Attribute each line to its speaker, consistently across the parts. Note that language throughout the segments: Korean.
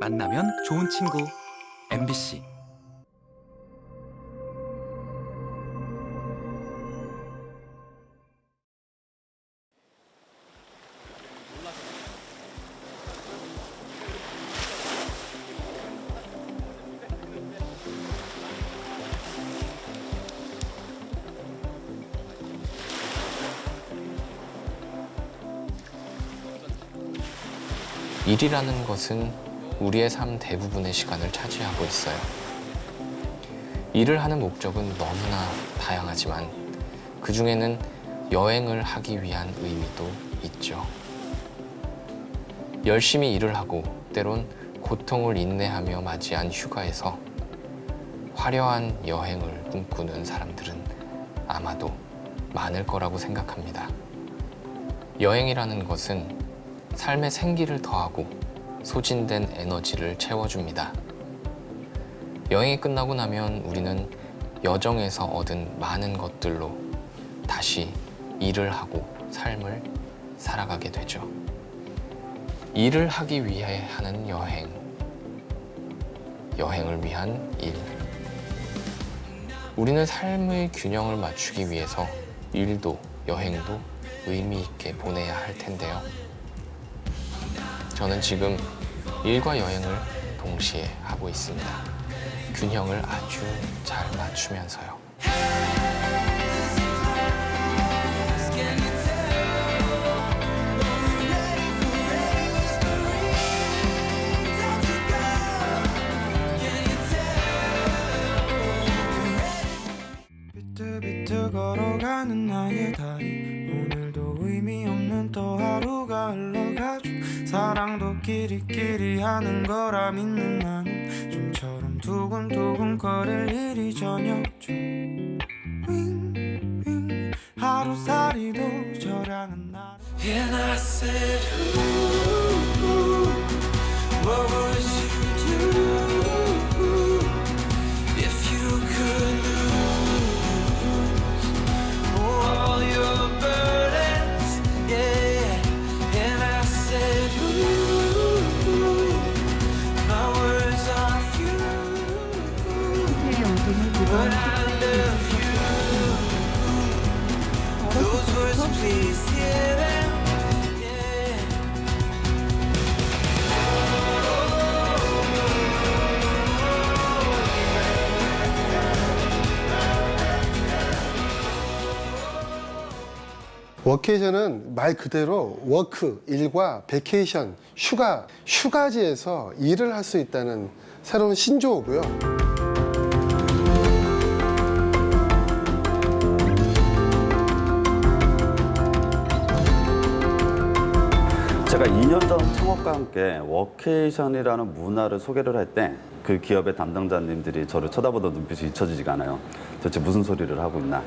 Speaker 1: 만나면 좋은 친구. MBC
Speaker 2: 일이라는 것은 우리의 삶 대부분의 시간을 차지하고 있어요. 일을 하는 목적은 너무나 다양하지만 그 중에는 여행을 하기 위한 의미도 있죠. 열심히 일을 하고 때론 고통을 인내하며 맞이한 휴가에서 화려한 여행을 꿈꾸는 사람들은 아마도 많을 거라고 생각합니다. 여행이라는 것은 삶의 생기를 더하고 소진된 에너지를 채워줍니다. 여행이 끝나고 나면 우리는 여정에서 얻은 많은 것들로 다시 일을 하고 삶을 살아가게 되죠. 일을 하기 위해 하는 여행. 여행을 위한 일. 우리는 삶의 균형을 맞추기 위해서 일도 여행도 의미 있게 보내야 할 텐데요. 저는 지금 일과 여행을 동시에 하고 있습니다. 균형을 아주 잘 맞추면서요.
Speaker 3: workation은
Speaker 4: 말 그대로 work, 일과 vacation, 휴가, 휴가지에서 일을 할 수 있다는 새로운 신조어고요.
Speaker 5: 제가 2년 전 창업과 함께 workation이라는 문화를 소개를 할 때 그 기업의 담당자님들이 저를 쳐다보던 눈빛이 잊혀지지가 않아요. 도대체 무슨 소리를 하고 있나.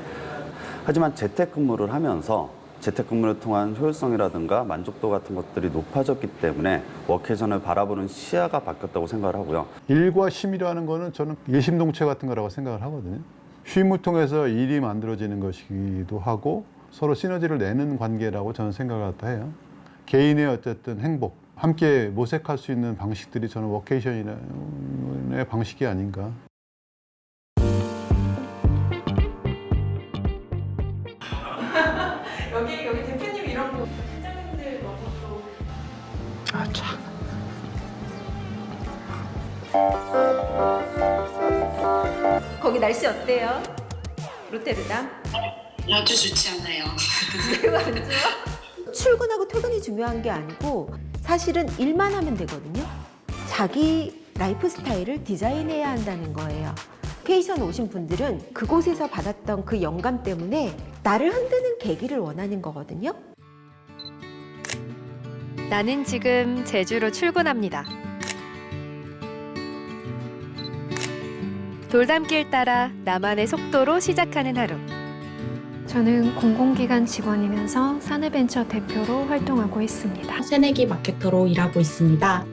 Speaker 5: 하지만 재택근무를 하면서 재택근무를 통한 효율성이라든가 만족도 같은 것들이 높아졌기 때문에 워케이션을 바라보는 시야가 바뀌었다고 생각을 하고요.
Speaker 6: 일과 쉼이라는 거는 저는 일심동체 같은 거라고 생각을 하거든요. 쉼을 통해서 일이 만들어지는 것이기도 하고 서로 시너지를 내는 관계라고 저는 생각을 해요. 개인의 어쨌든 행복, 함께 모색할 수 있는 방식들이 저는 워케이션의 방식이 아닌가.
Speaker 7: 날씨 어때요? 로테르담?
Speaker 8: 아주 좋지 않아요.
Speaker 7: 매우 안 좋아? 출근하고 퇴근이 중요한 게 아니고 사실은 일만 하면 되거든요. 자기 라이프 스타일을 디자인해야 한다는 거예요. 케이션 오신 분들은 그곳에서 받았던 그 영감 때문에 나를 흔드는 계기를 원하는 거거든요.
Speaker 9: 나는 지금 제주로 출근합니다. 돌담길 따라 나만의 속도로 시작하는 하루.
Speaker 10: 저는 공공기관 직원이면서 사내벤처 대표로 활동하고 있습니다.
Speaker 8: 새내기 마케터로 일하고 있습니다.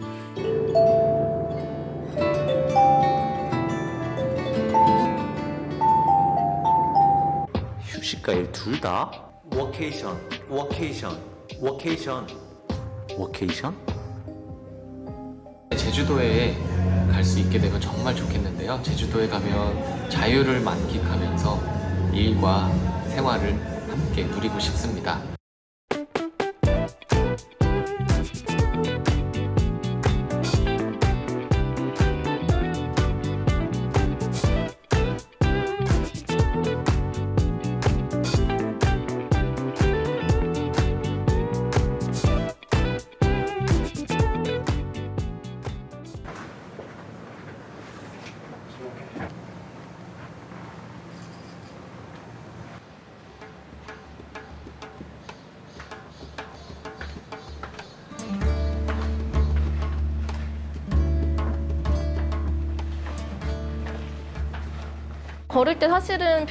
Speaker 11: 휴식과 일 둘 다? workation, workation, workation, workation?
Speaker 2: 제주도에 갈 수 있게 되면 정말 좋겠는데요. 제주도에 가면 자유를 만끽하면서 일과 생활을 함께 누리고 싶습니다.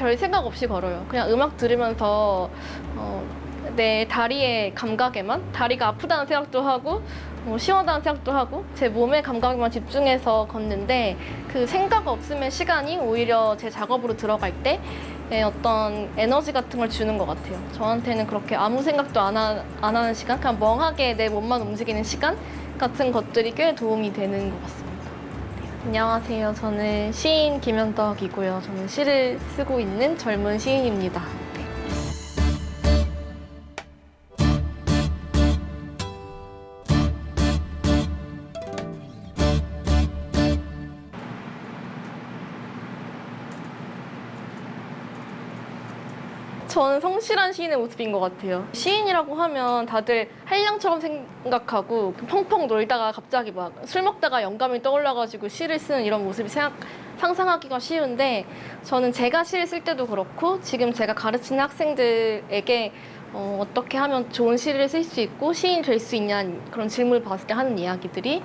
Speaker 12: 별 생각 없이 걸어요. 그냥 음악 들으면서 어, 내 다리의 감각에만 다리가 아프다는 생각도 하고 뭐 시원하다는 생각도 하고 제 몸의 감각에만 집중해서 걷는데 그 생각 없음의 시간이 오히려 제 작업으로 들어갈 때의 어떤 에너지 같은 걸 주는 것 같아요. 저한테는 그렇게 아무 생각도 안, 하, 안 하는 시간, 그냥 멍하게 내 몸만 움직이는 시간 같은 것들이 꽤 도움이 되는 것 같습니다. 네, 안녕하세요. 저는 시인 김현덕이고요. 저는 시를 쓰고 있는 젊은 시인입니다. 저는 성실한 시인의 모습인 것 같아요. 시인이라고 하면 다들 한량처럼 생각하고 펑펑 놀다가 갑자기 막 술 먹다가 영감이 떠올라가지고 시를 쓰는 이런 모습이 생각, 상상하기가 쉬운데 저는 제가 시를 쓸 때도 그렇고 지금 제가 가르치는 학생들에게 어, 어떻게 하면 좋은 시를 쓸 수 있고 시인 될 수 있냐 그런 질문을 받았을 때 하는 이야기들이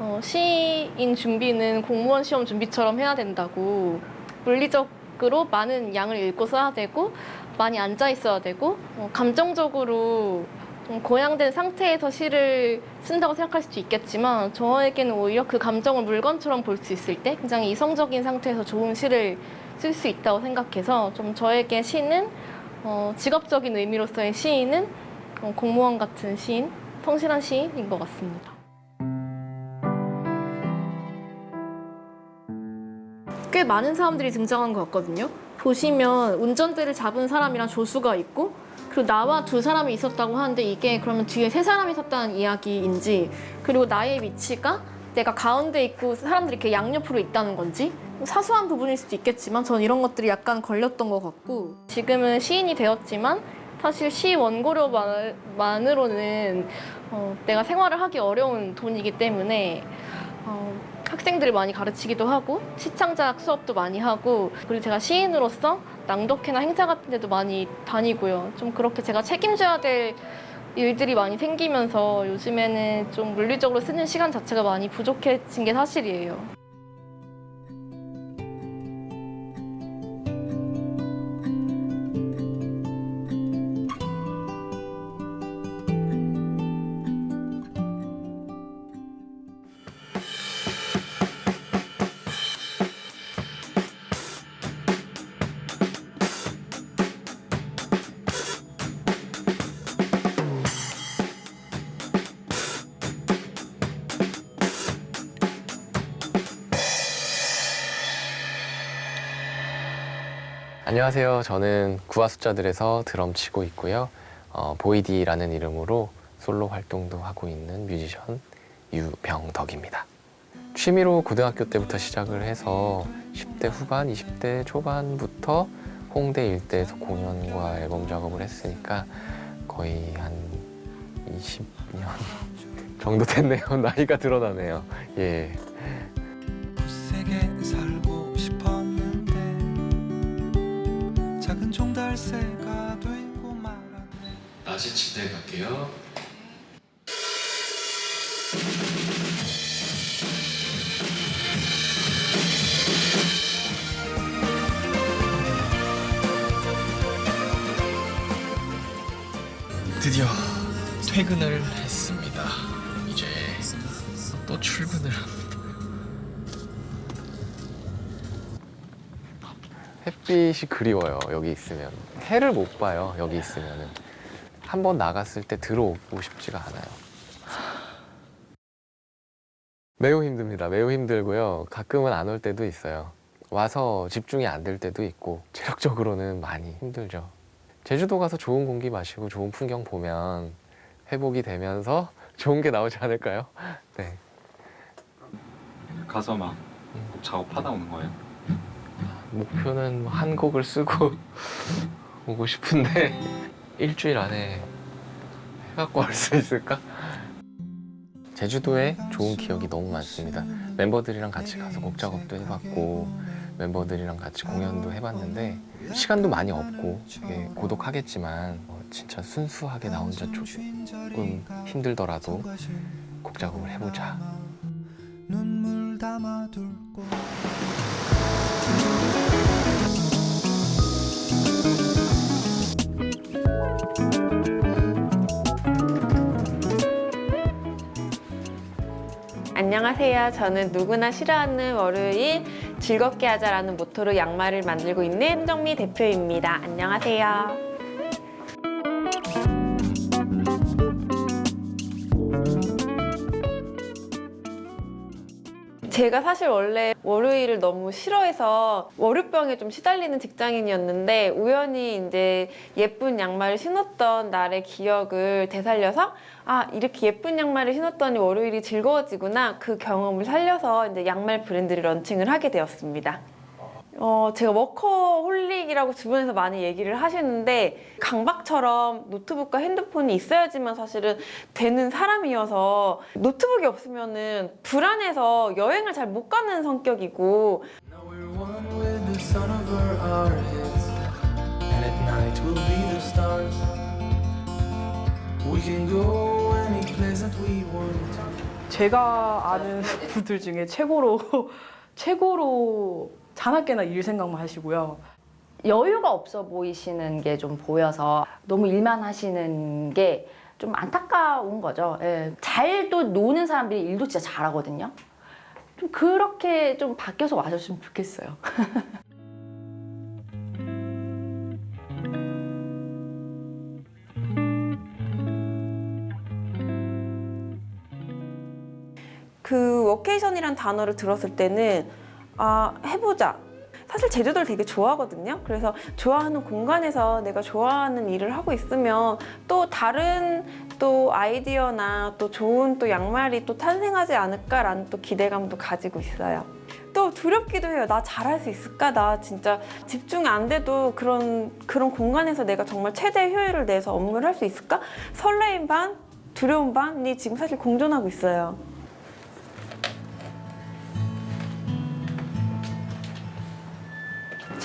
Speaker 12: 어, 시인 준비는 공무원 시험 준비처럼 해야 된다고 물리적 으로 많은 양을 읽고 써야 되고 많이 앉아 있어야 되고 어, 감정적으로 좀 고양된 상태에서 시를 쓴다고 생각할 수도 있겠지만 저에게는 오히려 그 감정을 물건처럼 볼 수 있을 때 굉장히 이성적인 상태에서 좋은 시를 쓸 수 있다고 생각해서 좀 저에게 시는 어, 직업적인 의미로서의 시인은 어, 공무원 같은 시인, 성실한 시인인 것 같습니다. 꽤 많은 사람들이 등장한 것 같거든요. 보시면 운전대를 잡은 사람이랑 조수가 있고 그리고 나와 두 사람이 있었다고 하는데 이게 그러면 뒤에 세 사람이 있었다는 이야기인지 그리고 나의 위치가 내가 가운데 있고 사람들이 이렇게 양옆으로 있다는 건지 사소한 부분일 수도 있겠지만 저는 이런 것들이 약간 걸렸던 것 같고. 지금은 시인이 되었지만 사실 시 원고료만으로는 어, 내가 생활을 하기 어려운 돈이기 때문에 어, 학생들을 많이 가르치기도 하고 시창작 수업도 많이 하고 그리고 제가 시인으로서 낭독회나 행사 같은 데도 많이 다니고요. 좀 그렇게 제가 책임져야 될 일들이 많이 생기면서 요즘에는 좀 물리적으로 쓰는 시간 자체가 많이 부족해진 게 사실이에요.
Speaker 2: 안녕하세요. 저는 구화 숫자들에서 드럼 치고 있고요. 어, 보이디라는 이름으로 솔로 활동도 하고 있는 뮤지션 유병덕입니다. 취미로 고등학교 때부터 시작을 해서 10대 후반, 20대 초반부터 홍대 일대에서 공연과 앨범 작업을 했으니까 거의 한 20년 정도 됐네요. 나이가 드러나네요. 예.
Speaker 3: 종달새가 되고 말았네
Speaker 2: 낮에 침대에 갈게요. 드디어 퇴근을 했습니다. 이제 또 출근을 합니다. 햇빛이 그리워요. 여기 있으면 해를 못 봐요. 여기 있으면은 한번 나갔을 때 들어오고 싶지가 않아요. 매우 힘듭니다. 매우 힘들고요. 가끔은 안 올 때도 있어요. 와서 집중이 안 될 때도 있고 체력적으로는 많이 힘들죠. 제주도 가서 좋은 공기 마시고 좋은 풍경 보면 회복이 되면서 좋은 게 나오지 않을까요? 네.
Speaker 1: 가서 막 작업하다 오는 거예요?
Speaker 2: 목표는 뭐한 곡을 쓰고 오고 싶은데 일주일 안에 해갖고 올 수 있을까? 제주도에 좋은 기억이 너무 많습니다. 멤버들이랑 같이 가서 곡 작업도 해봤고 멤버들이랑 같이 공연도 해봤는데 시간도 많이 없고 되게 고독하겠지만 어, 진짜 순수하게 나 혼자 조금 힘들더라도 곡 작업을 해보자.
Speaker 13: 안녕하세요. 저는 누구나 싫어하는 월요일 즐겁게 하자라는 모토로 양말을 만들고 있는 정미 대표입니다. 안녕하세요. 제가 사실 원래 월요일을 너무 싫어해서 월요병에 좀 시달리는 직장인이었는데 우연히 이제 예쁜 양말을 신었던 날의 기억을 되살려서 아 이렇게 예쁜 양말을 신었더니 월요일이 즐거워지구나 그 경험을 살려서 이제 양말 브랜드를 런칭을 하게 되었습니다. 어, 제가 워커홀릭이라고 주변에서 많이 얘기를 하시는데 강박처럼 노트북과 핸드폰이 있어야지만 사실은 되는 사람이어서 노트북이 없으면 은 불안해서 여행을 잘 못 가는 성격이고.
Speaker 14: 제가 아는 분들 중에 최고로 최고로 자나깨나 일 생각만 하시고요.
Speaker 15: 여유가 없어 보이시는 게 좀 보여서 너무 일만 하시는 게 좀 안타까운 거죠. 예. 잘도 노는 사람들이 일도 진짜 잘하거든요. 좀 그렇게 좀 바뀌어서 와줬으면 좋겠어요.
Speaker 13: 그 워케이션이란 단어를 들었을 때는 아 해보자. 사실 제주도를 되게 좋아하거든요. 그래서 좋아하는 공간에서 내가 좋아하는 일을 하고 있으면 또 다른 또 아이디어나 또 좋은 또 양말이 또 탄생하지 않을까라는 또 기대감도 가지고 있어요. 또 두렵기도 해요. 나 잘할 수 있을까? 나 진짜 집중 안 돼도 그런 그런 공간에서 내가 정말 최대 효율을 내서 업무를 할 수 있을까? 설레임 반 두려움 반이 지금 사실 공존하고 있어요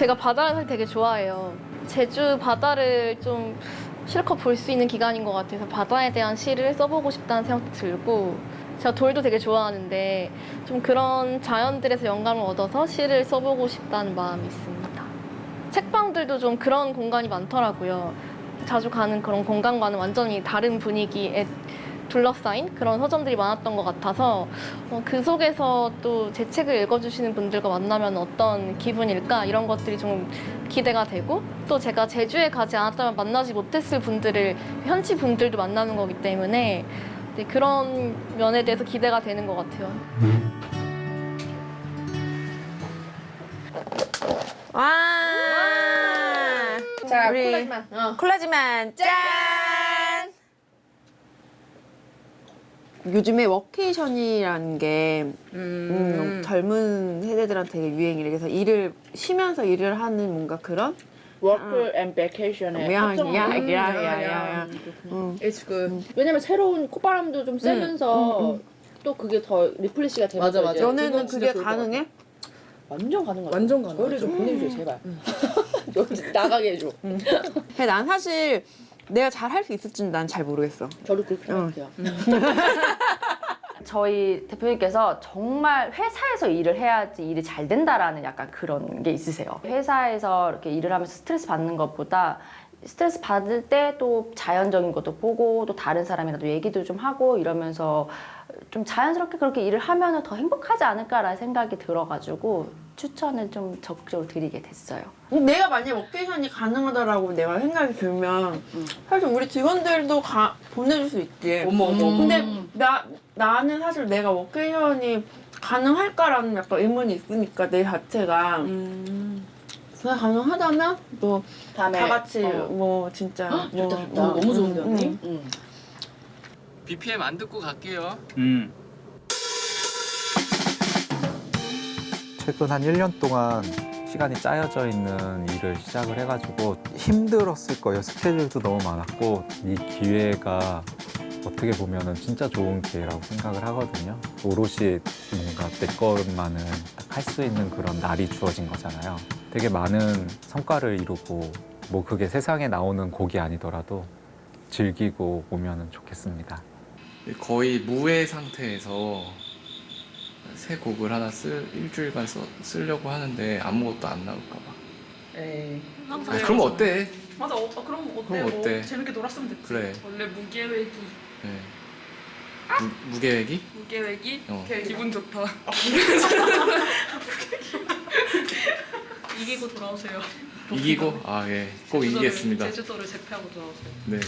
Speaker 12: 제가 바다를 되게 좋아해요. 제주 바다를 좀 실컷 볼 수 있는 기간인 것 같아서 바다에 대한 시를 써보고 싶다는 생각도 들고 제가 돌도 되게 좋아하는데 좀 그런 자연들에서 영감을 얻어서 시를 써보고 싶다는 마음이 있습니다. 책방들도 좀 그런 공간이 많더라고요. 자주 가는 그런 공간과는 완전히 다른 분위기에 둘러싸인 그런 서점들이 많았던 것 같아서 어, 그 속에서 또 제 책을 읽어주시는 분들과 만나면 어떤 기분일까 이런 것들이 좀 기대가 되고 또 제가 제주에 가지 않았다면 만나지 못했을 분들을 현지 분들도 만나는 거기 때문에 네, 그런 면에 대해서 기대가 되는 것 같아요.
Speaker 13: 와!
Speaker 15: 자,
Speaker 13: 우리
Speaker 15: 콜라지만. 어.
Speaker 13: 콜라지만 짠! 요즘에 워케이션이라는 게 음, 젊은 세대들한테 되게 유행이래. 그래서 일을 쉬면서 일을 하는 뭔가 그런
Speaker 16: 워크 앤 베케이션의
Speaker 13: 야,
Speaker 16: 합성어.
Speaker 13: 야,
Speaker 16: 음,
Speaker 13: 야,
Speaker 16: 야,
Speaker 13: 야,
Speaker 16: 야.
Speaker 13: 야.
Speaker 16: 음. It's good. 왜냐면 새로운 콧바람도 좀 쐬면서 또 그게 더 refresh가 되면서
Speaker 13: 맞아, 맞아. 너네는 그게 가능해?
Speaker 16: 완전 가능하죠.
Speaker 14: 완전 가능하죠.
Speaker 16: 저희를 좀 보내주세요 제발. 여기 나가게 해줘.
Speaker 13: 난 사실 내가 잘 할 수 있을지는 난 잘 모르겠어.
Speaker 16: 저도 그렇게 생각해요.
Speaker 15: 저희 대표님께서 정말 회사에서 일을 해야지 일이 잘 된다라는 약간 그런 게 있으세요. 회사에서 이렇게 일을 하면서 스트레스 받는 것보다 스트레스 받을 때 또 자연적인 것도 보고 또 다른 사람이라도 얘기도 좀 하고 이러면서 좀 자연스럽게 그렇게 일을 하면 더 행복하지 않을까라는 생각이 들어가지고 추천을 좀 적극적으로 드리게 됐어요.
Speaker 17: 내가 만약에 워케이션이 가능하다라고 내가 생각이 들면 사실 우리 직원들도 가, 보내줄 수 있지.
Speaker 16: 어머, 어머, 어머.
Speaker 17: 근데 나 나는 사실 내가 워케이션이 가능할까라는 약간 의문이 있으니까 내 자체가 그냥 가능하다면 뭐 다 같이
Speaker 16: 어.
Speaker 17: 뭐 진짜
Speaker 16: 헉,
Speaker 17: 뭐,
Speaker 16: 좋다, 좋다. 너무 좋은데, 언니?
Speaker 17: 응.
Speaker 18: BPM 안 듣고 갈게요.
Speaker 19: 음.
Speaker 20: 최근 한 1년 동안 시간이 짜여져 있는 일을 시작을 해가지고 힘들었을 거예요. 스케줄도 너무 많았고 이 기회가 어떻게 보면 은 진짜 좋은 기회라고 생각을 하거든요. 오롯이 뭔가 내 것만은 딱 할 수 있는 그런 날이 주어진 거잖아요. 되게 많은 성과를 이루고 뭐 그게 세상에 나오는 곡이 아니더라도 즐기고 오면 좋겠습니다.
Speaker 18: 거의 무해 상태에서 새 곡을 하나 쓸 일주일간 써, 쓰려고 하는데 아무것도 안 나올까 봐.
Speaker 16: 에이.
Speaker 18: 아, 그럼 어때?
Speaker 14: 맞아. 어, 어, 그럼 어때?
Speaker 18: 그럼 어때?
Speaker 14: 뭐 재밌게 놀았으면 됐지.
Speaker 18: 그래.
Speaker 14: 원래 무계획이
Speaker 18: 네. 무, 무계획이?
Speaker 14: 무계획이
Speaker 18: 어.
Speaker 14: 걔 기분 좋다. 이기고 돌아오세요.
Speaker 18: 이기고 아 예, 꼭
Speaker 14: 제주도를-
Speaker 18: 이기겠습니다.
Speaker 14: 제주도를 제패하고 돌아오세요.
Speaker 18: 네.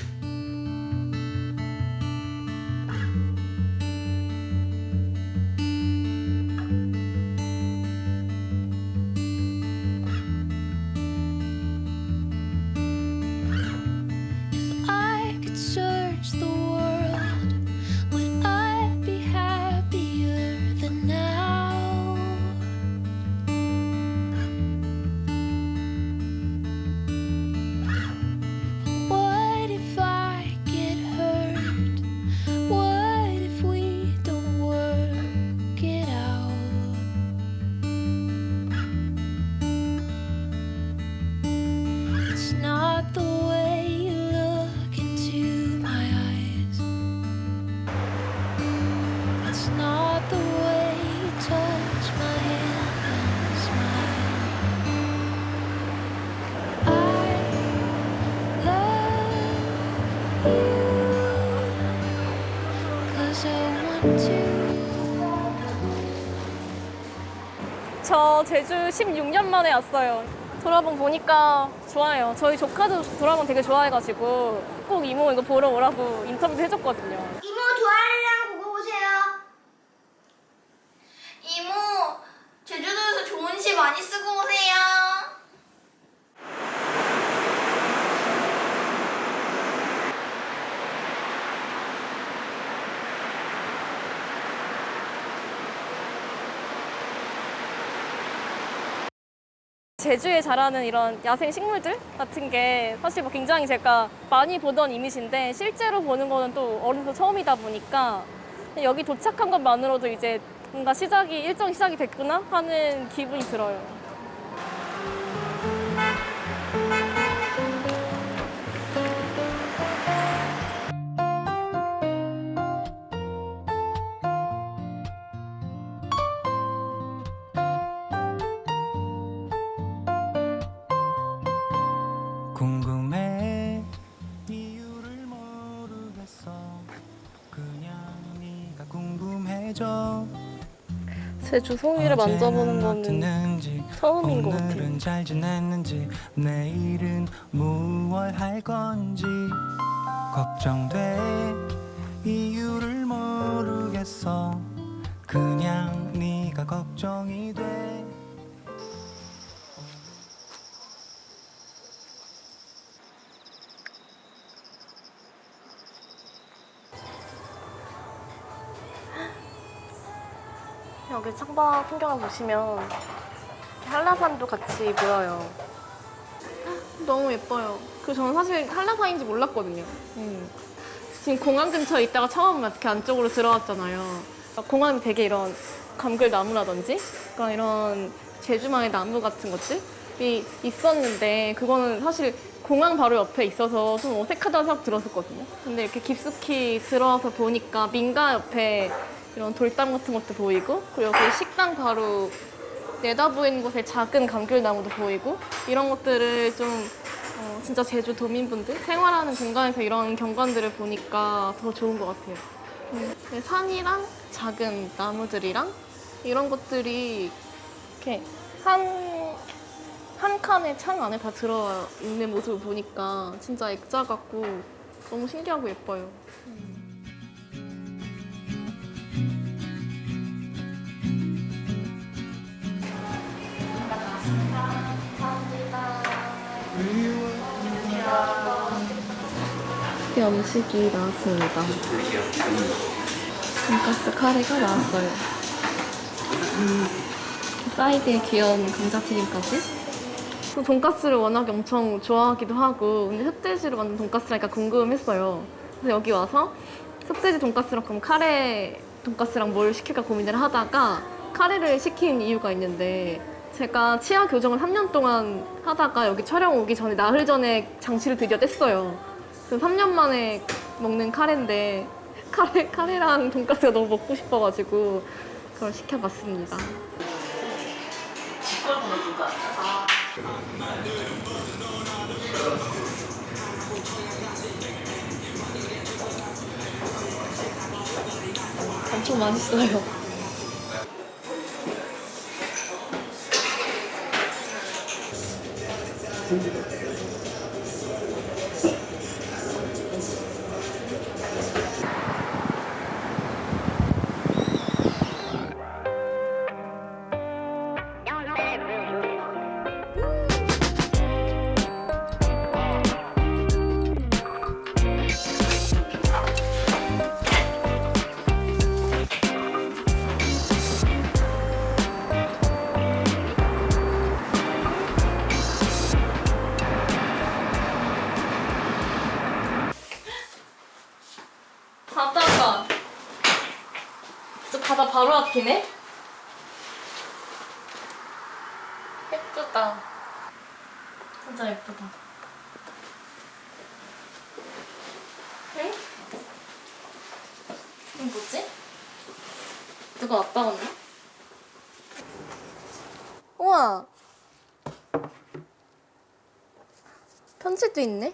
Speaker 12: 제주 16년 만에 왔어요. 도라봉 보니까 좋아요. 저희 조카도 도라봉 되게 좋아해가지고 꼭 이모 이거 보러 오라고 인터뷰도 해줬거든요.
Speaker 21: 이모 좋아요랑 보고 오세요. 이모 제주도에서 좋은 시 많이 쓰고 오세요.
Speaker 12: 제주에 자라는 이런 야생 식물들 같은 게 사실 뭐 굉장히 제가 많이 보던 이미지인데 실제로 보는 거는 또 어른도 처음이다 보니까 여기 도착한 것만으로도 이제 뭔가 시작이 일정 시작이 됐구나 하는 기분이 들어요. 제주 송이를 만져보는 거는 처음인 것 같아요.
Speaker 3: 잘 지냈는지 내일은 무얼 할 건지 걱정돼. 이유를 모르겠어. 그냥 네가 걱정이 돼
Speaker 12: 여기 창밖 풍경을 보시면 이렇게 한라산도 같이 보여요. 너무 예뻐요. 그 저는 사실 한라산인지 몰랐거든요. 음. 지금 공항 근처에 있다가 처음 이렇게 안쪽으로 들어왔잖아요. 공항에 되게 이런 감귤나무라든지 그러니까 이런 제주만의 나무 같은 것들이 있었는데 그거는 사실 공항 바로 옆에 있어서 좀 어색하다는 생각 들었었거든요. 근데 이렇게 깊숙이 들어와서 보니까 민가 옆에 이런 돌담 같은 것도 보이고 그리고 여기 식당 바로 내다보이는 곳에 작은 감귤나무도 보이고 이런 것들을 좀 어, 진짜 제주 도민분들 생활하는 공간에서 이런 경관들을 보니까 더 좋은 것 같아요. 음, 네, 산이랑 작은 나무들이랑 이런 것들이 이렇게 한, 한 칸에 창 안에 다 들어 있는 모습을 보니까 진짜 액자 같고 너무 신기하고 예뻐요. 드디어 음식이 나왔습니다. 돈가스 카레가 나왔어요. 사이드에 귀여운 감자튀김까지. 저 돈가스를 워낙에 엄청 좋아하기도 하고 근데 흑돼지로 만든 돈가스라니까 궁금했어요. 그래서 여기 와서 흑돼지 돈가스랑 그럼 카레 돈가스랑 뭘 시킬까 고민을 하다가 카레를 시킨 이유가 있는데 제가 치아 교정을 3년 동안 하다가 여기 촬영 오기 전에 나흘 전에 장치를 드디어 뗐어요. 그래서 3년 만에 먹는 카레인데 카레, 카레랑 돈가스가 너무 먹고 싶어가지고 그걸 시켜봤습니다. 엄청 맛있어요. 있네?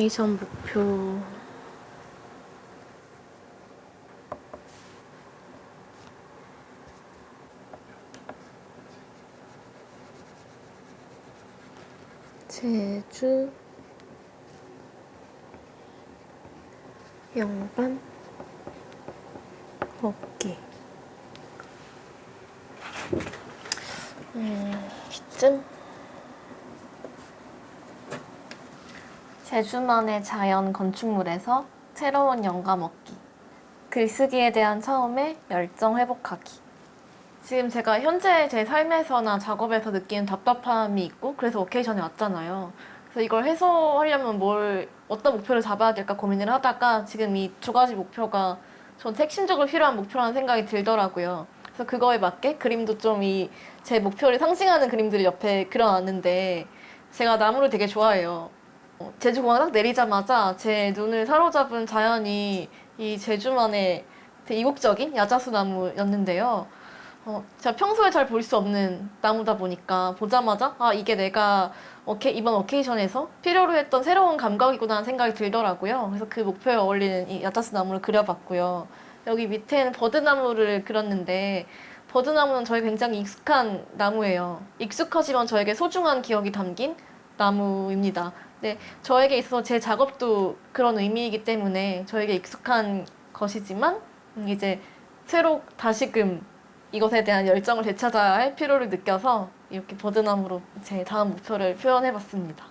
Speaker 12: 음, 오케이션 목표. 제주 영반 먹기 음, 이쯤? 제주만의 자연 건축물에서 새로운 영감 얻기. 글쓰기에 대한 처음에 열정 회복하기. 지금 제가 현재 제 삶에서나 작업에서 느끼는 답답함이 있고 그래서 워케이션에 왔잖아요. 그래서 이걸 해소하려면 뭘 어떤 목표를 잡아야 될까 고민을 하다가 지금 이 두 가지 목표가 전 핵심적으로 필요한 목표라는 생각이 들더라고요. 그래서 그거에 맞게 그림도 좀 이 제 목표를 상징하는 그림들을 옆에 그려놨는데 제가 나무를 되게 좋아해요. 어, 제주 공항 딱 내리자마자 제 눈을 사로잡은 자연이 이 제주만의 되게 이국적인 야자수 나무였는데요. 어, 제가 평소에 잘 볼 수 없는 나무다 보니까 보자마자 아 이게 내가 어케, 이번 어케이션에서 필요로 했던 새로운 감각이구나 하는 생각이 들더라고요. 그래서 그 목표에 어울리는 이 야자수 나무를 그려봤고요. 여기 밑에는 버드나무를 그렸는데 버드나무는 저희 굉장히 익숙한 나무예요. 익숙하지만 저에게 소중한 기억이 담긴 나무입니다. 네, 저에게 있어서 제 작업도 그런 의미이기 때문에 저에게 익숙한 것이지만 음, 이제 새로 다시금 이것에 대한 열정을 되찾아야 할 필요를 느껴서 이렇게 버드나무로 제 다음 목표를 표현해봤습니다.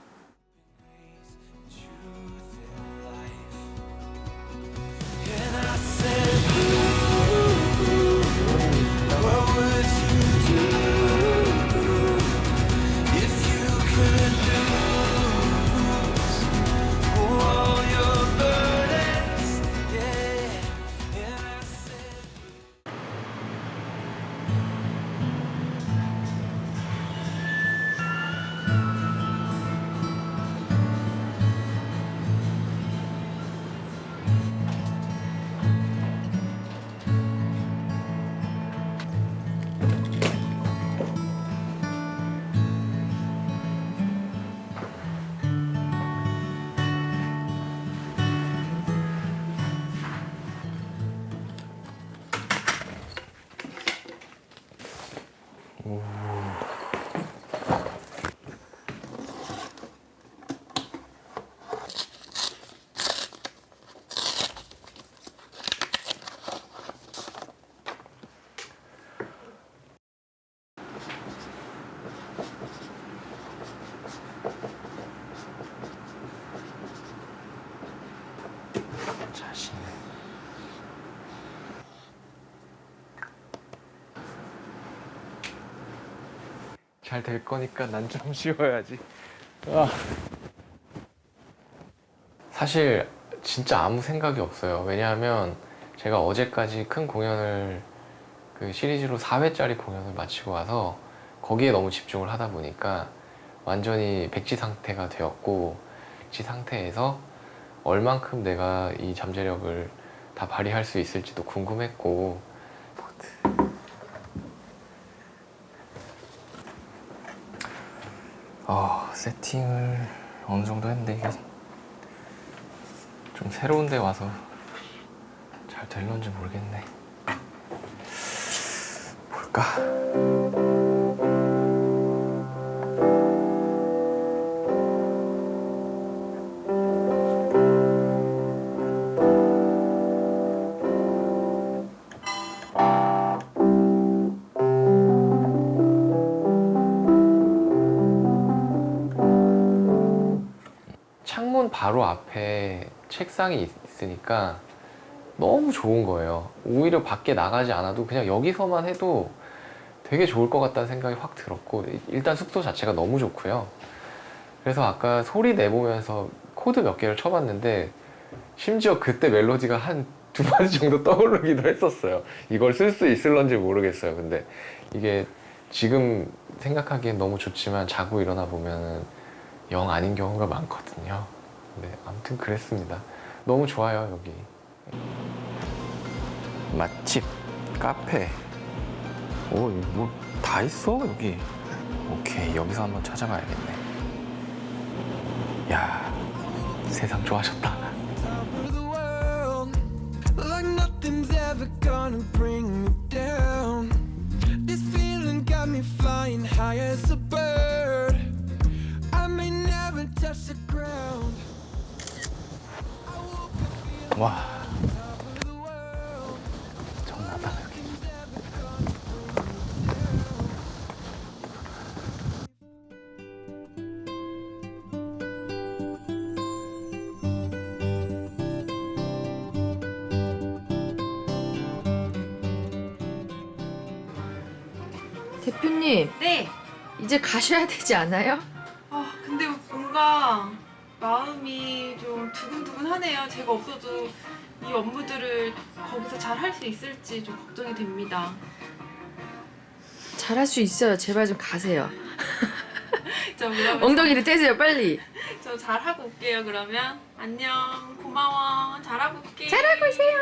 Speaker 2: 잘 될 거니까 난 좀 쉬어야지. 아. 사실 진짜 아무 생각이 없어요. 왜냐하면 제가 어제까지 큰 공연을 그 시리즈로 4회짜리 공연을 마치고 와서 거기에 너무 집중을 하다 보니까 완전히 백지 상태가 되었고 백지 상태에서 얼만큼 내가 이 잠재력을 다 발휘할 수 있을지도 궁금했고 어, 세팅을 어느 정도 했는데 이게 좀 새로운 데 와서 잘 될런지 모르겠네 볼까? 앞에 책상이 있으니까 너무 좋은 거예요. 오히려 밖에 나가지 않아도 그냥 여기서만 해도 되게 좋을 것 같다는 생각이 확 들었고 일단 숙소 자체가 너무 좋고요. 그래서 아까 소리 내보면서 코드 몇 개를 쳐봤는데 심지어 그때 멜로디가 한두 마디 정도 떠오르기도 했었어요. 이걸 쓸 수 있을런지 모르겠어요. 근데 이게 지금 생각하기엔 너무 좋지만 자고 일어나 보면은 영 아닌 경우가 많거든요 네, 아무튼 그랬습니다 너무 좋아요 여기 맛집, 카페 오 뭐 다 있어 여기 오케이 여기서 한번 찾아봐야겠네 야 세상 좋아졌다
Speaker 22: Like nothing's ever gonna bring me down. This feeling got me flying high as a bird. I may never touch the ground.
Speaker 2: 와 정나다 여기
Speaker 23: 대표님.
Speaker 24: 네.
Speaker 23: 이제 가셔야 되지 않아요?
Speaker 24: 아 근데 뭔가 마음이 좀 두근두근하네요. 제가 없어도 이 업무들을 거기서 잘 할 수 있을지 좀 걱정이 됩니다.
Speaker 23: 잘 할 수 있어요. 제발 좀 가세요. 엉덩이를 떼세요, 빨리.
Speaker 24: 저 잘하고 올게요. 그러면 안녕. 고마워. 잘하고 올게.
Speaker 23: 잘하고 오세요.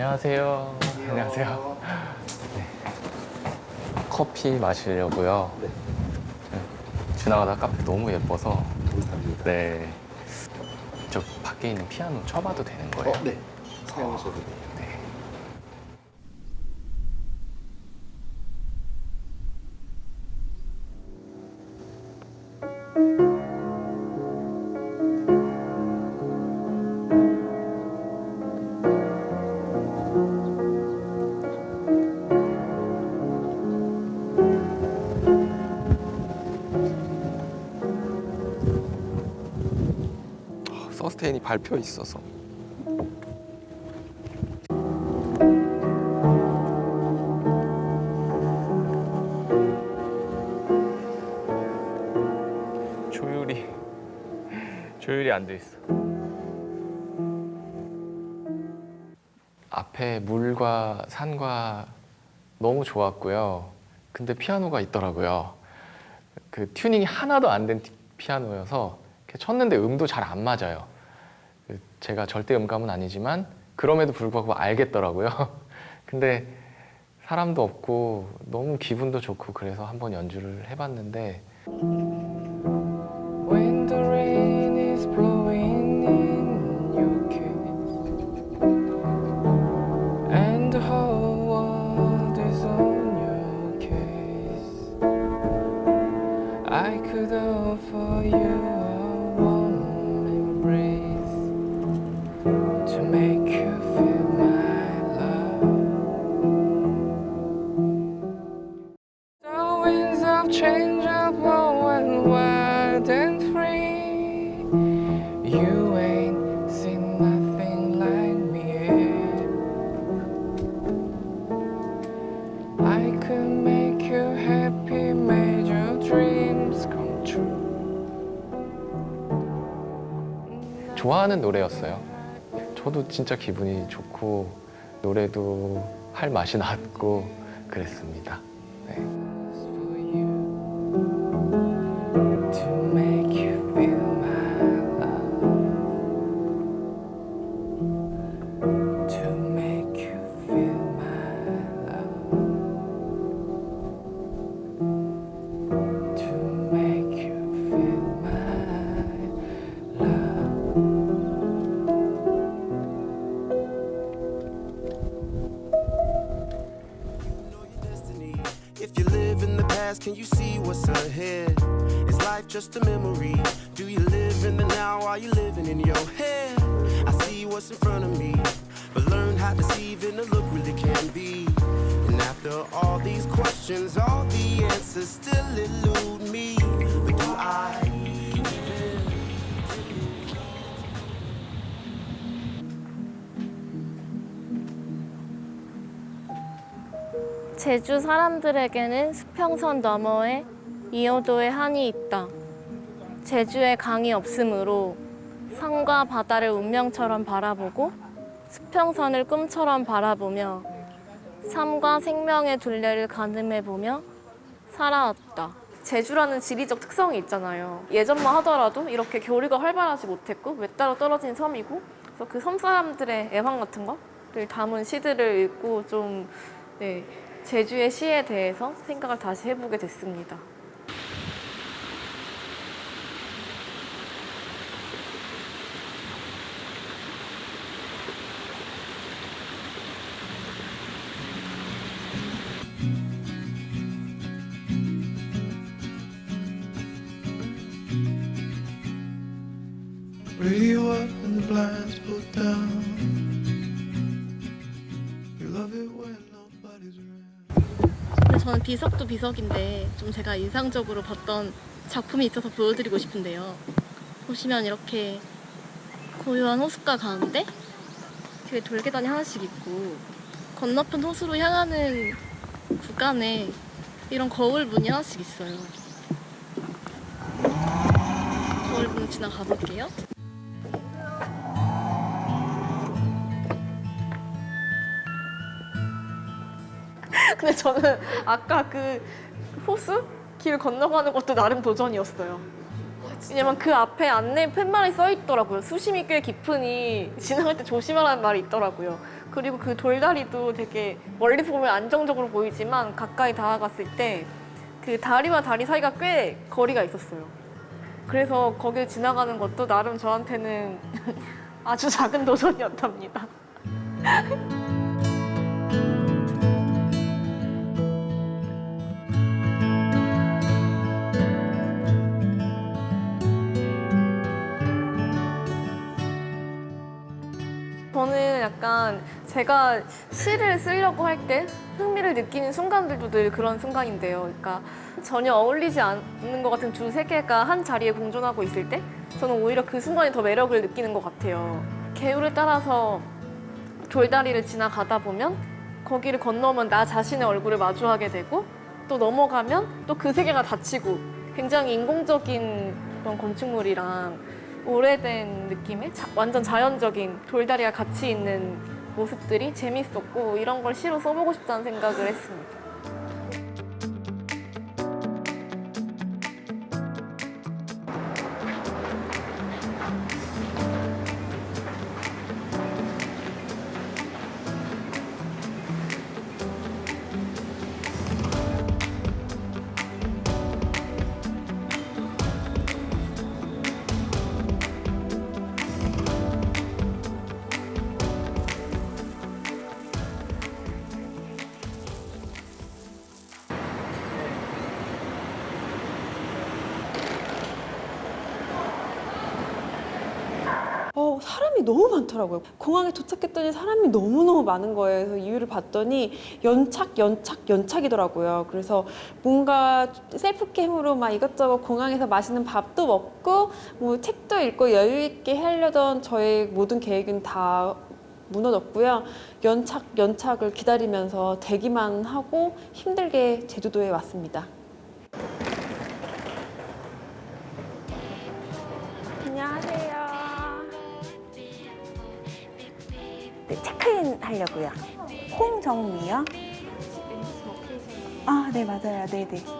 Speaker 2: 안녕하세요 안녕하세요 네. 커피 마시려고요 네. 지나가다 카페 너무 예뻐서 네. 저 밖에 있는 피아노 쳐봐도 되는 거예요?
Speaker 25: 네. 사용하셔도 돼요.
Speaker 2: 네. 밟혀 있어서 조율이 조율이 안 돼 있어. 앞에 물과 산과 너무 좋았고요. 근데 피아노가 있더라고요. 그 튜닝이 하나도 안 된 피아노여서 쳤는데 음도 잘 안 맞아요. 그 제가 절대 음감은 아니지만 그럼에도 불구하고 알겠더라고요. 근데 사람도 없고 너무 기분도 좋고 그래서 한번 연주를 해봤는데 하는 노래였어요. 저도 진짜 기분이 좋고 노래도 할 맛이 났고 그랬습니다.
Speaker 12: 제주 사람들에게는 수평선 너머에 이호도의 한이 있다. 제주에 강이 없으므로 산과 바다를 운명처럼 바라보고 수평선을 꿈처럼 바라보며 삶과 생명의 둘레를 가늠해보며 살아왔다. 제주라는 지리적 특성이 있잖아요. 예전만 하더라도 이렇게 교류가 활발하지 못했고 외따로 떨어진 섬이고 그래서 그 섬 사람들의 애환 같은 거를 담은 시들을 읽고 좀 네, 제주의 시에 대해서 생각을 다시 해보게 됐습니다. 비석도 비석인데 좀 제가 인상적으로 봤던 작품이 있어서 보여드리고 싶은데요. 보시면 이렇게 고요한 호숫가 가운데 뒤에 돌계단이 하나씩 있고 건너편 호수로 향하는 구간에 이런 거울 문이 하나씩 있어요. 거울 문 지나가 볼게요. 근데 저는 아까 그 호수 길 건너가는 것도 나름 도전이었어요. 왜냐면 그 앞에 안내 팻말이 써 있더라고요. 수심이 꽤 깊으니 지나갈 때 조심하라는 말이 있더라고요. 그리고 그 돌다리도 되게 멀리서 보면 안정적으로 보이지만 가까이 다가갔을 때 그 다리와 다리 사이가 꽤 거리가 있었어요. 그래서 거길 지나가는 것도 나름 저한테는 아주 작은 도전이었답니다. 저는 약간 제가 시를 쓰려고 할 때 흥미를 느끼는 순간들도 늘 그런 순간인데요. 그러니까 전혀 어울리지 않는 것 같은 두 세계가 한 자리에 공존하고 있을 때 저는 오히려 그 순간이 더 매력을 느끼는 것 같아요. 개울을 따라서 돌다리를 지나가다 보면 거기를 건너면 나 자신의 얼굴을 마주하게 되고 또 넘어가면 또 그 세계가 닫히고 굉장히 인공적인 그런 건축물이랑 오래된 느낌의 자- 완전 자연적인 돌다리가 같이 있는 모습들이 재밌었고 이런 걸 시로 써보고 싶다는 생각을 했습니다.
Speaker 13: 너무 많더라고요. 공항에 도착했더니 사람이 너무너무 많은 거예요. 그래서 이유를 봤더니 연착, 연착, 연착이더라고요. 그래서 뭔가 셀프캠으로 막 이것저것 공항에서 맛있는 밥도 먹고 뭐 책도 읽고 여유 있게 하려던 저의 모든 계획은 다 무너졌고요. 연착, 연착을 기다리면서 대기만 하고 힘들게 제주도에 왔습니다.
Speaker 26: 하려고요. 홍정미요? 아, 네, 맞아요. 네, 네.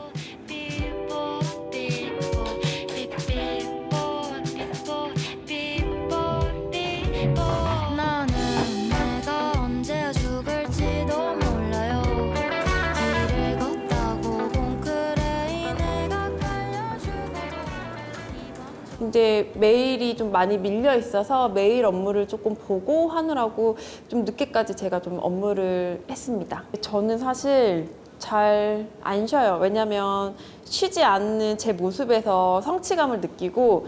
Speaker 13: 이제 메일이 좀 많이 밀려 있어서 메일 업무를 조금 보고 하느라고 좀 늦게까지 제가 좀 업무를 했습니다. 저는 사실 잘 안 쉬어요. 왜냐면 쉬지 않는 제 모습에서 성취감을 느끼고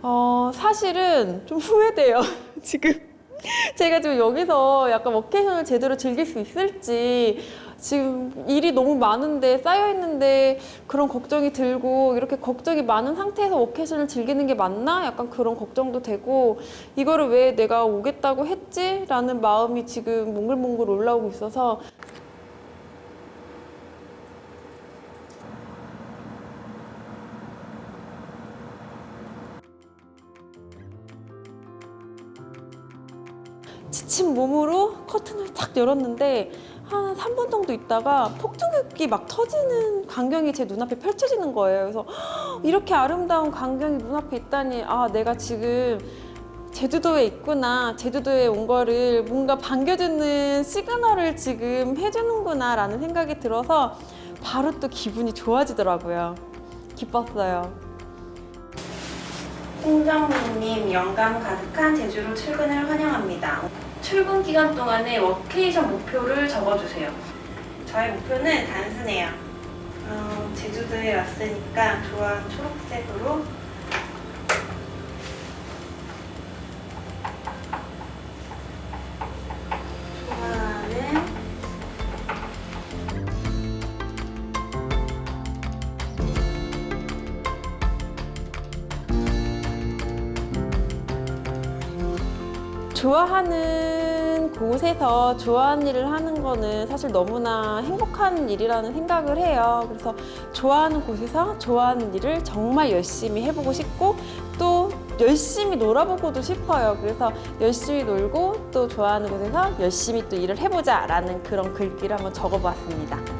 Speaker 13: 어, 사실은 좀 후회돼요. 지금 제가 지금 여기서 약간 워케이션을 제대로 즐길 수 있을지 지금 일이 너무 많은데 쌓여 있는데 그런 걱정이 들고 이렇게 걱정이 많은 상태에서 워케이션을 즐기는 게 맞나? 약간 그런 걱정도 되고 이거를 왜 내가 오겠다고 했지? 라는 마음이 지금 몽글몽글 올라오고 있어서 지친 몸으로 커튼을 탁 열었는데 한 3분 정도 있다가 폭죽이 막 터지는 광경이 제 눈앞에 펼쳐지는 거예요. 그래서 "헉, 이렇게 아름다운 광경이 눈앞에 있다니 아 내가 지금 제주도에 있구나 제주도에 온 거를 뭔가 반겨주는 시그널을 지금 해주는구나 라는 생각이 들어서 바로 또 기분이 좋아지더라고요. 기뻤어요.
Speaker 26: 홍정미님 영감 가득한 제주로 출근을 환영합니다. 출근 기간 동안의 워케이션 목표를 적어주세요. 저의 목표는 단순해요. 어, 제주도에 왔으니까 좋아하는 초록색으로
Speaker 13: 좋아하는 곳에서 좋아하는 일을 하는 거는 사실 너무나 행복한 일이라는 생각을 해요. 그래서 좋아하는 곳에서 좋아하는 일을 정말 열심히 해보고 싶고 또 열심히 놀아보고도 싶어요. 그래서 열심히 놀고 또 좋아하는 곳에서 열심히 또 일을 해보자 라는 그런 글귀를 한번 적어보았습니다.